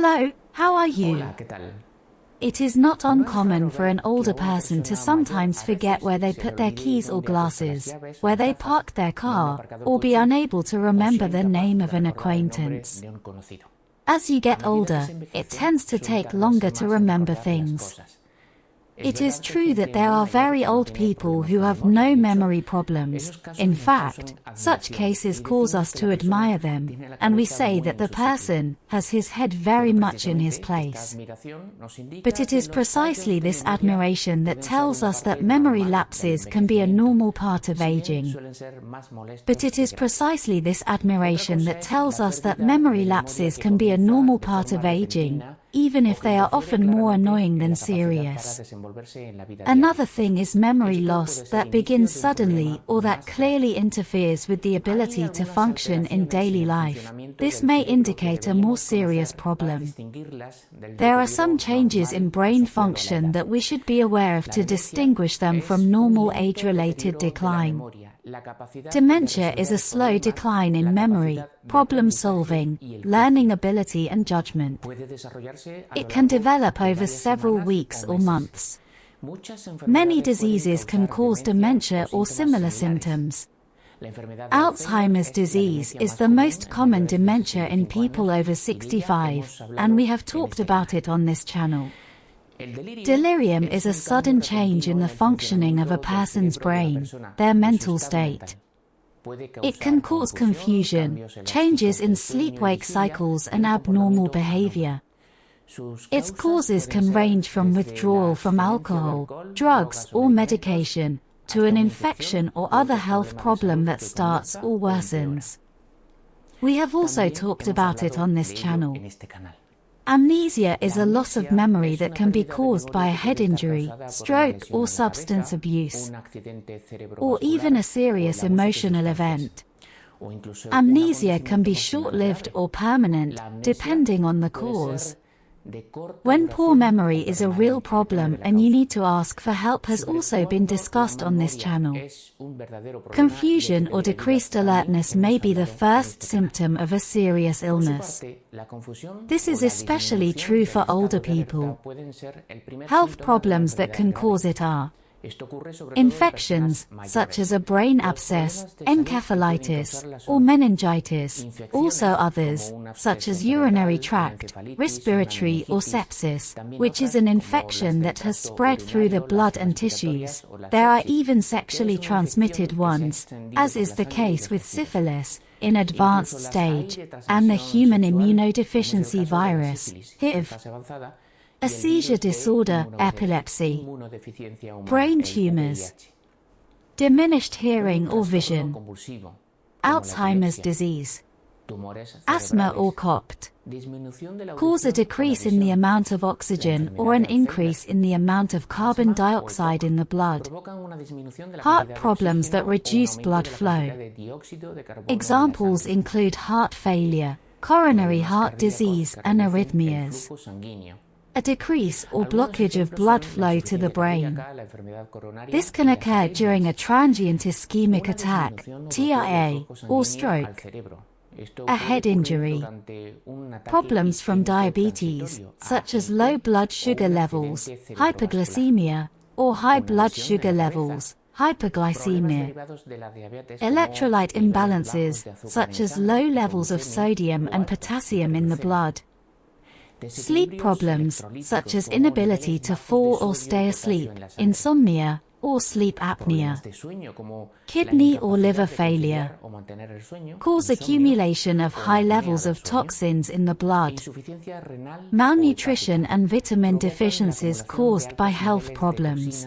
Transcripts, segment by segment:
Hello, how are you? Hola, ¿qué tal? It is not uncommon for an older person to sometimes forget where they put their keys or glasses, where they parked their car, or be unable to remember the name of an acquaintance. As you get older, it tends to take longer to remember things. It is true that there are very old people who have no memory problems. In fact, such cases cause us to admire them, and we say that the person has his head very much in his place. But it is precisely this admiration that tells us that memory lapses can be a normal part of aging. But it is precisely this admiration that tells us that memory lapses can be a normal part of aging, even if they are often more annoying than serious. Another thing is memory loss that begins suddenly or that clearly interferes with the ability to function in daily life. This may indicate a more serious problem. There are some changes in brain function that we should be aware of to distinguish them from normal age-related decline. Dementia is a slow decline in memory, problem solving, learning ability and judgment. It can develop over several weeks or months. Many diseases can cause dementia or similar symptoms. Alzheimer's disease is the most common dementia in people over 65, and we have talked about it on this channel. Delirium is a sudden change in the functioning of a person's brain, their mental state. It can cause confusion, changes in sleep-wake cycles and abnormal behavior. Its causes can range from withdrawal from alcohol, drugs or medication, to an infection or other health problem that starts or worsens. We have also talked about it on this channel. Amnesia is a loss of memory that can be caused by a head injury, stroke or substance abuse, or even a serious emotional event. Amnesia can be short-lived or permanent, depending on the cause. When poor memory is a real problem and you need to ask for help has also been discussed on this channel. Confusion or decreased alertness may be the first symptom of a serious illness. This is especially true for older people. Health problems that can cause it are Infections, such as a brain abscess, encephalitis, or meningitis, also others, such as urinary tract, respiratory or sepsis, which is an infection that has spread through the blood and tissues. There are even sexually transmitted ones, as is the case with syphilis, in advanced stage, and the human immunodeficiency virus, HIV a seizure disorder, epilepsy, brain tumors, diminished hearing or vision, Alzheimer's disease, asthma or COPD, cause a decrease in the amount of oxygen or an increase in the amount of carbon dioxide in the blood, heart problems that reduce blood flow. Examples include heart failure, coronary heart disease and arrhythmias a decrease or blockage of blood flow to the brain. This can occur during a transient ischemic attack, TIA, or stroke, a head injury, problems from diabetes, such as low blood sugar levels, hyperglycemia, or high blood sugar levels, hyperglycemia, electrolyte imbalances, such as low levels of sodium and potassium in the blood, Sleep problems, such as inability to fall or stay asleep, insomnia, or sleep apnea, kidney or liver failure, cause accumulation of high levels of toxins in the blood, malnutrition and vitamin deficiencies caused by health problems.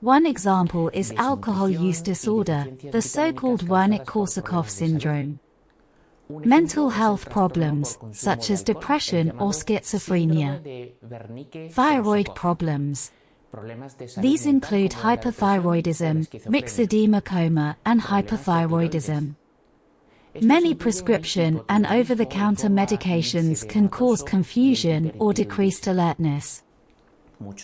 One example is alcohol use disorder, the so-called Wernicke-Korsakoff syndrome. Mental health problems, such as depression or schizophrenia. Thyroid problems. These include hypothyroidism, myxedema coma, and hyperthyroidism. Many prescription and over-the-counter medications can cause confusion or decreased alertness.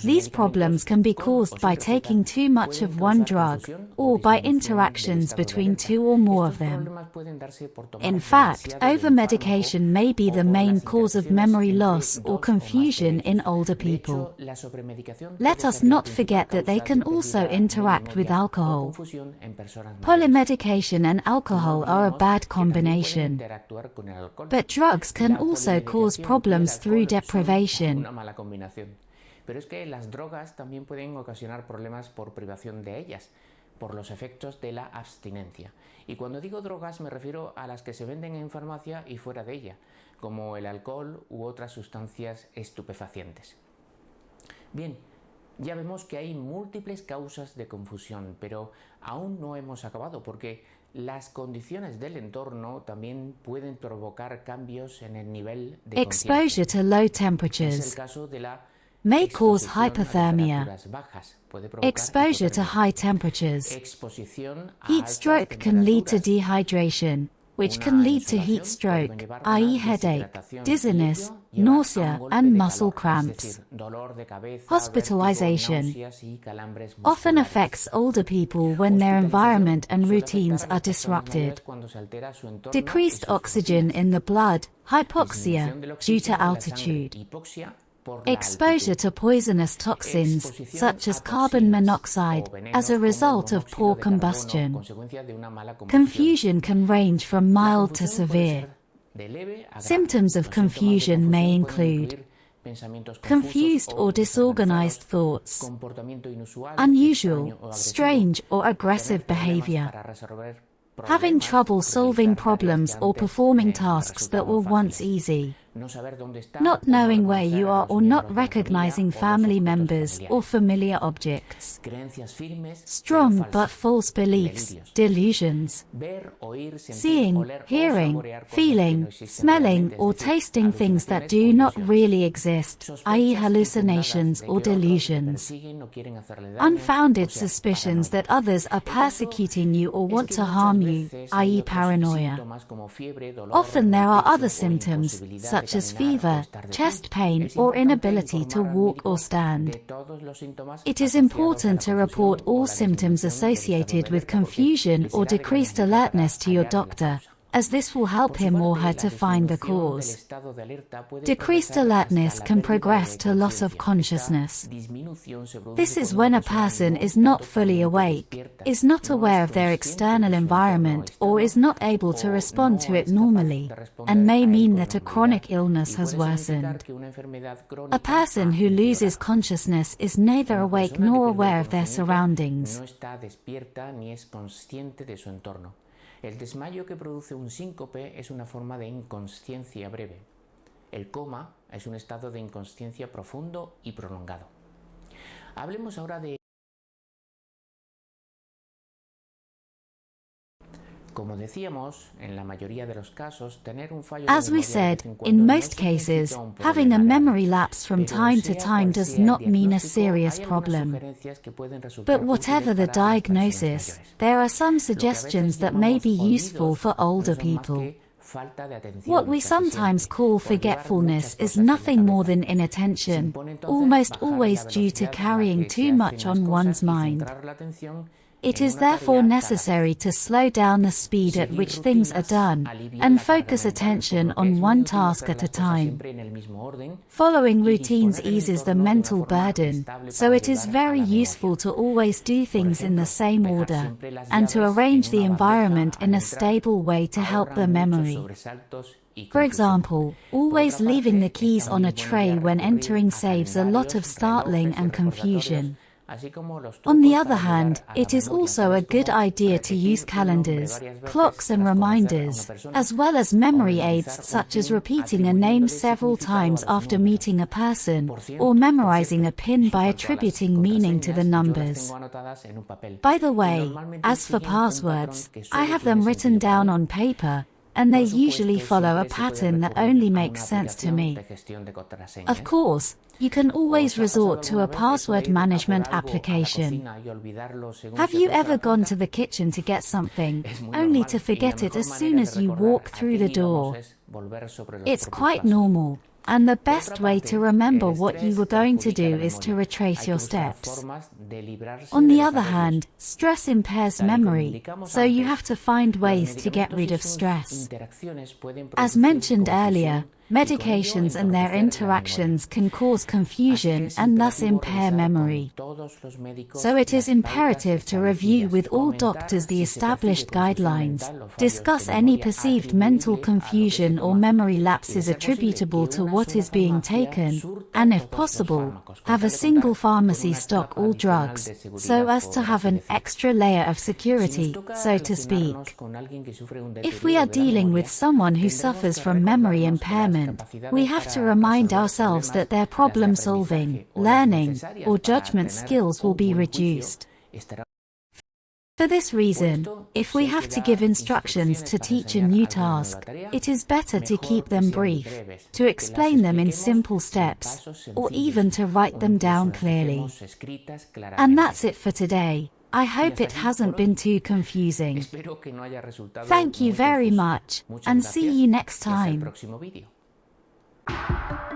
These problems can be caused by taking too much of one drug or by interactions between two or more of them. In fact, over-medication may be the main cause of memory loss or confusion in older people. Let us not forget that they can also interact with alcohol. Polymedication and alcohol are a bad combination. But drugs can also cause problems through deprivation. Pero es que las drogas también pueden ocasionar problemas por privación de ellas, por los efectos de la abstinencia. Y cuando digo drogas me refiero a las que se venden en farmacia y fuera de ella, como el alcohol u otras sustancias estupefacientes. Bien, ya vemos que hay múltiples causas de confusión, pero aún no hemos acabado porque las condiciones del entorno también pueden provocar cambios en el nivel de Exposure to low temperatures. Es el caso de la may cause hypothermia. Exposure to high temperatures. Heat stroke can lead to dehydration, which can lead to heat stroke, i.e. headache, dizziness, nausea, and muscle cramps. Hospitalization often affects older people when their environment and routines are disrupted. Decreased oxygen in the blood, hypoxia, due to altitude. Exposure to poisonous toxins, such as carbon monoxide, as a result of poor combustion. Confusion can range from mild to severe. Symptoms of confusion may include confused or disorganized thoughts, unusual, strange or aggressive behavior, having trouble solving problems or performing tasks that were once easy, not knowing where you are or not recognizing family members or familiar objects. Strong but false beliefs, delusions. Seeing, hearing, feeling, smelling or tasting things that do not really exist, i.e. hallucinations or delusions. Unfounded suspicions that others are persecuting you or want to harm you, i.e. paranoia. Often there are other symptoms, such such as fever, chest pain, or inability to walk or stand. It is important to report all symptoms associated with confusion or decreased alertness to your doctor, as this will help him or her to find the cause. Decreased alertness can progress to loss of consciousness. This is when a person is not fully awake, is not aware of their external environment or is not able to respond to it normally, and may mean that a chronic illness has worsened. A person who loses consciousness is neither awake nor aware of their surroundings. El desmayo que produce un síncope es una forma de inconsciencia breve. El coma es un estado de inconsciencia profundo y prolongado. Hablemos ahora de As we said, in most cases, having a memory lapse from time to time does not mean a serious problem. But whatever the diagnosis, there are some suggestions that may be useful for older people. What we sometimes call forgetfulness is nothing more than inattention, almost always due to carrying too much on one's mind. It is therefore necessary to slow down the speed at which things are done, and focus attention on one task at a time. Following routines eases the mental burden, so it is very useful to always do things in the same order, and to arrange the environment in a stable way to help the memory. For example, always leaving the keys on a tray when entering saves a lot of startling and confusion. On the other hand, it is also a good idea to use calendars, clocks and reminders, as well as memory aids such as repeating a name several times after meeting a person, or memorizing a pin by attributing meaning to the numbers. By the way, as for passwords, I have them written down on paper, and they usually follow a pattern that only makes sense to me. Of course, you can always resort to a password management application. Have you ever gone to the kitchen to get something, only to forget it as soon as you walk through the door? It's quite normal. And the best way to remember what you were going to do is to retrace your steps. On the other hand, stress impairs memory, so you have to find ways to get rid of stress. As mentioned earlier, Medications and their interactions can cause confusion and thus impair memory. So it is imperative to review with all doctors the established guidelines, discuss any perceived mental confusion or memory lapses attributable to what is being taken, and if possible, have a single pharmacy stock all drugs, so as to have an extra layer of security, so to speak. If we are dealing with someone who suffers from memory impairment, we have to remind ourselves that their problem solving, learning, or judgment skills will be reduced. For this reason, if we have to give instructions to teach a new task, it is better to keep them brief, to explain them in simple steps, or even to write them down clearly. And that's it for today. I hope it hasn't been too confusing. Thank you very much, and see you next time. You